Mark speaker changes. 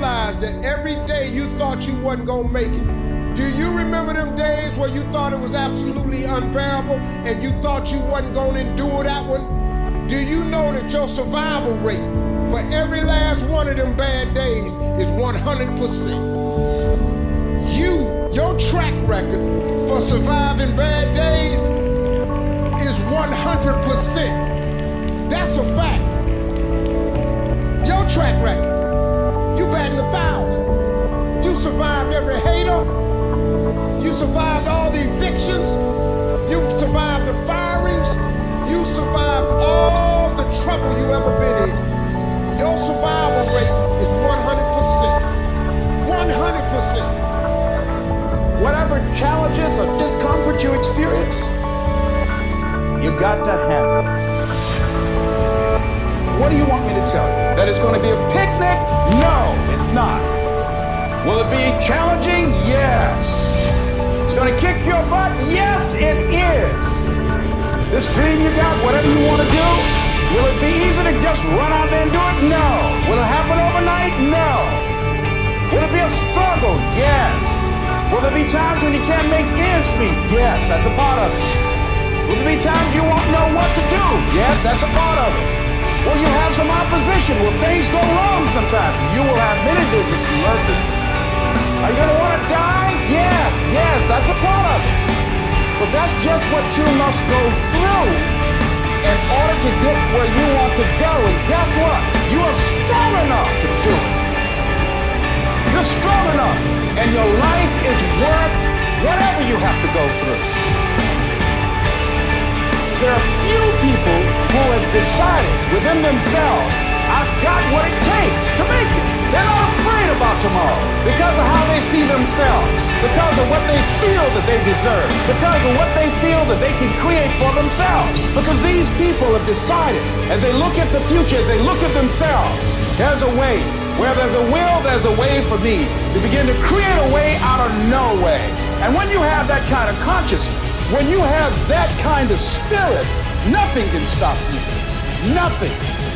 Speaker 1: realize that every day you thought you wasn't gonna make it? Do you remember them days where you thought it was absolutely unbearable and you thought you wasn't gonna endure that one? Do you know that your survival rate for every last one of them bad days is 100%? You, your track record for surviving bad days is 100%. That's a fact. Survived all the evictions. You've survived the firings. You survived all the trouble you ever been in. Your survival rate is 100%. 100%.
Speaker 2: Whatever challenges or discomfort you experience, you got to handle. What do you want me to tell you? That it's going to be a picnic? No, it's not. Will it be challenging? Yes. To kick your butt? Yes, it is. This dream you got, whatever you want to do, will it be easy to just run out there and do it? No. Will it happen overnight? No. Will it be a struggle? Yes. Will there be times when you can't make ends meet? Yes, that's a part of it. Will there be times you won't know what to do? Yes, that's a part of it. Will you have some opposition? Will things go wrong sometimes? You will have many visits from Mercury. Are you going to want to die? Yes, yes, that's a it. But that's just what you must go through in order to get where you want to go. And guess what? You are strong enough to do it. You're strong enough. And your life is worth whatever you have to go through. There are few people who have decided within themselves, I've got what it takes to make it. They're not about tomorrow because of how they see themselves, because of what they feel that they deserve, because of what they feel that they can create for themselves. Because these people have decided, as they look at the future, as they look at themselves, there's a way. Where there's a will, there's a way for me to begin to create a way out of no way. And when you have that kind of consciousness, when you have that kind of spirit, nothing can stop you. Nothing.